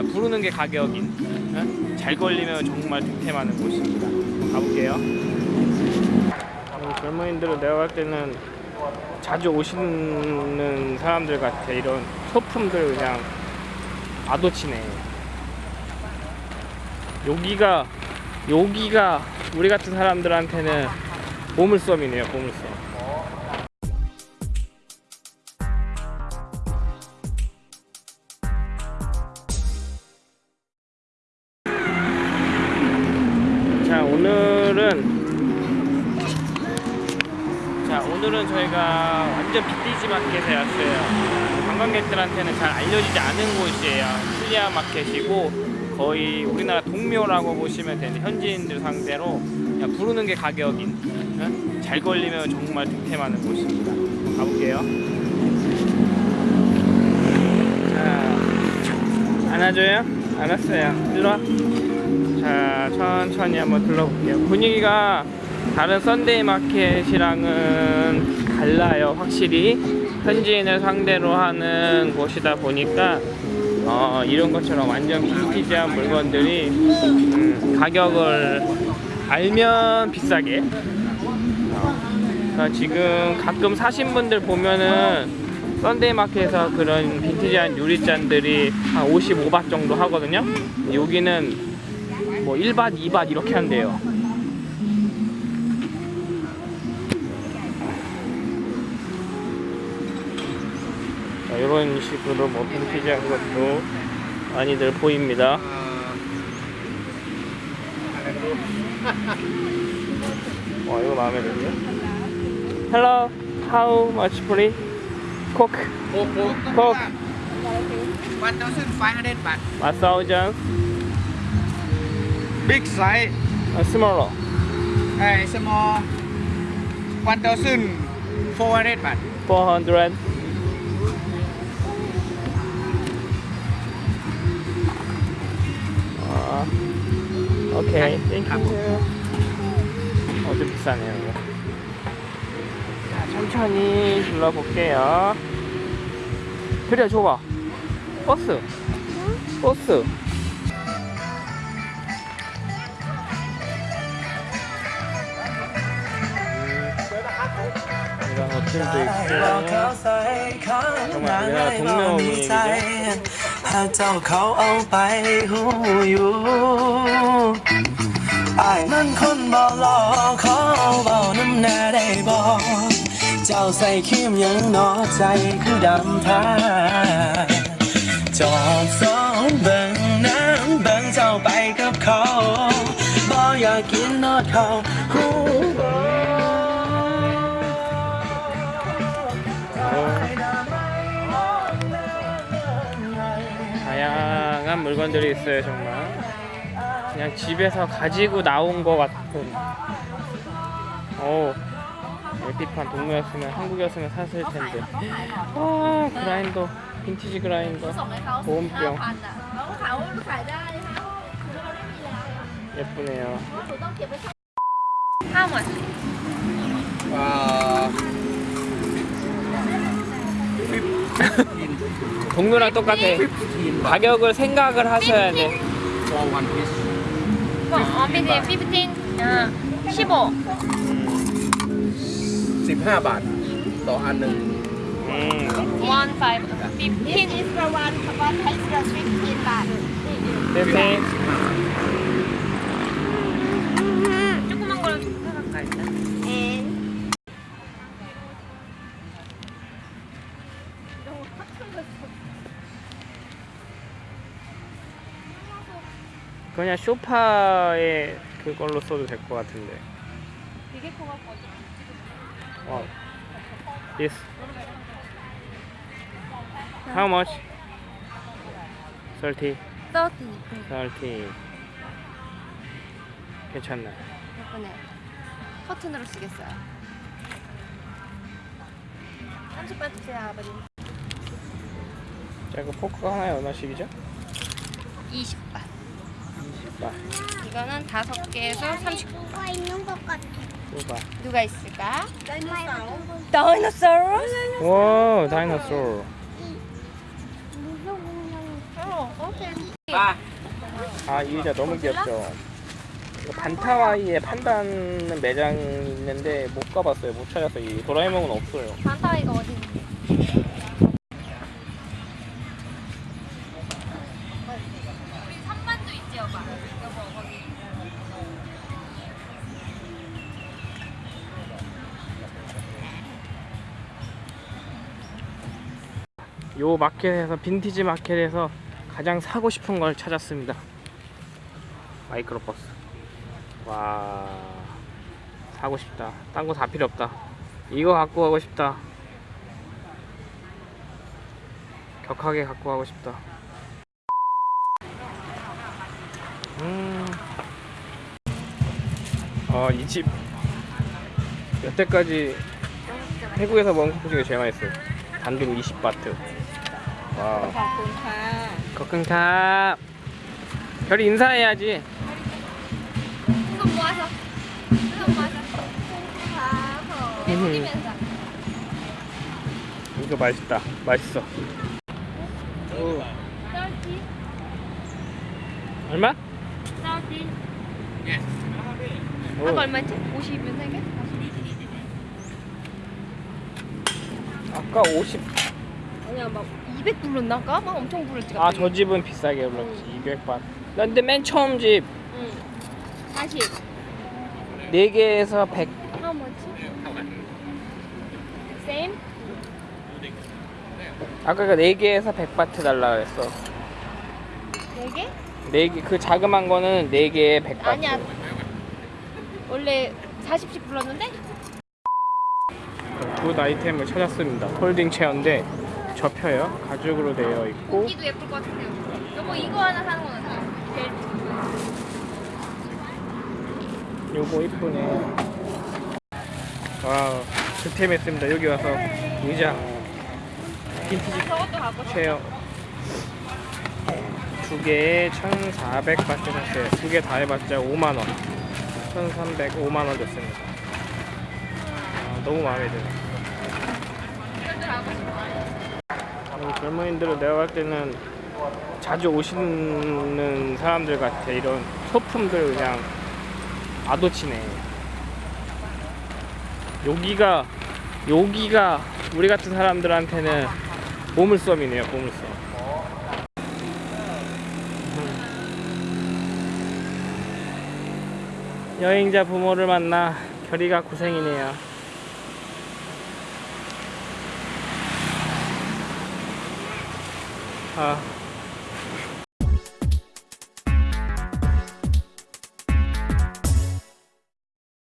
그냥 부르는 게 가격인 어? 잘 걸리면 정말 득템하는 곳입니다. 가볼게요. 음, 젊은이들은 내가 볼 때는 자주 오시는 사람들 같아. 이런 소품들 그냥 아도치네. 여기가 여기가 우리 같은 사람들한테는 보물섬이네요. 보물섬. 자 오늘은 자 오늘은 저희가 완전 빅디지 마켓에 왔어요. 관광객들한테는 잘 알려지지 않은 곳이에요. 칠리아 마켓이고 거의 우리나라 동묘라고 보시면 되는 현지인들 상대로 그냥 부르는 게 가격인 어? 잘 걸리면 정말 득템하는 곳입니다. 가볼게요. 자 안아줘요? 알았어요. 일로와 자 천천히 한번 둘러볼게요. 분위기가 다른 썬데이 마켓이랑은 달라요 확실히. 현지인을 상대로 하는 곳이다 보니까 어, 이런 것처럼 완전 빈티지한 물건들이 음, 가격을 알면 비싸게. 어, 지금 가끔 사신 분들 보면은 썬데이 마켓에서 그런 빈티지한 유리잔들이 한 55바 정도 하거든요. 여기는 뭐 1밭, 2밭 이렇게 한대요. 자, 이런 식으로 뭐 빈티지한 것도 많이들 보입니다. 와 이거 마음에 드네요. Hello, how much please? Coke, Coke, 1,500 baht. a thousand, Big size. a smaller, Hey, small. 1,400 baht. 400. 아, 오케이, 땡큐. 어좀 비싸네요, 이거. 자, 천천히 둘러볼게요. 그래, 줘봐. 버스. 버스. เขามาแล้วงเน่ามีถ้าเจ้าเขาเอาไปหูอยู่อ้นั่นคนบอหลอขอเบาน้ำหน้าได้บอกเจ้าใส่เข้มยังนอใจคือดำทาจอดสองเบิ่งน้ำเบิ่งเจ้าไปกับเขาบ่อยากกินนอดเขาหูบ่ 다양한 물건들이 있어요 정말. 그냥 집에서 가지고 나온 것 같은. 오 LP판 동묘였으면 한국이었으면 샀을 텐데. 아 그라인더 빈티지 그라인더 보온병. 예쁘네요. wow 동료랑 똑같아 가격을 생각을 하셔야 돼 for one piece. For one piece, 15. 아, 15. 15 บาทต่ออันหนึ่ง one five fifteen. This is the one, one extra fifteen baht. 15. 그냥 소파에 그걸로 써도 될 것 같은데. 와 this how much? 30 30 30 괜찮나? 예쁘네 커튼으로 쓰겠어요. 30번 주세요 아버님. 자, 그 포크가 하나에 얼마씩이죠? 20번 20바. 이거는 다섯 개에서 30 누가 있는 것 같아. 봐. 누가 있을까? 다이노사우. 와, 다이너소르. 무슨 공룡? ba 아이 의자 너무 귀엽죠. 이거 반타와이에 판다는 매장이 있는데 못 가봤어요. 못 찾았어요. 이 도라에몽은 없어요. 반타이가 어디 있는지. 요 마켓에서 빈티지 마켓에서 가장 사고 싶은 걸 찾았습니다. 마이크로버스. 와 사고 싶다. 딴 거 다 필요 없다. 이거 갖고 가고 싶다. 격하게 갖고 가고 싶다. 음. 아, 이 집 여태까지 태국에서 먹은 커피 중에 제일 맛있어요. 단독 20바트. 와. 거큰캅. 별이 인사해야지. 손 모아서. 손 모아서. 내리면서. 이거 맛있다. 맛있어. 오. 얼마? 썰지. 오. 아까 얼마였지? 50이면 세 개? 아까 50. 아니야 막 200 불렀나 아까? 막 엄청 불렀지 아, 저 집은 비싸게 불렀지. 200바. 나 근데 맨 처음 집 응 40 4개에서 100. How much? Same? 아까 그 4개에서 100바트 달라 그랬어. 4개? 4개 그 자그만 거는 4개에 100바트. 아니야 원래 40씩 불렀는데? good item을 찾았습니다. folding chair인데 접혀요. 가죽으로 되어 있고 고기도 예쁠 것 같은데요 여보 이거 하나 사는 건 어때요? 벨트 요거 이쁘네. wow, 득템했습니다. 여기 와서 의자, 빈티지 저것도 갖고 싶어 체어 두 개에 1,400바트 샀어요. 두 개 다 해봤자 5만 원. 1,300, 5만 원 줬습니다. 아, 너무 마음에 음, 젊은이들은 내가 볼 때는 자주 오시는 사람들 같아. 이런 소품들 그냥 아도치네. 여기가 여기가 우리 같은 사람들한테는 보물섬이네요. 보물섬. 음. 여행자 부모를 만나 결이가 고생이네요. 아,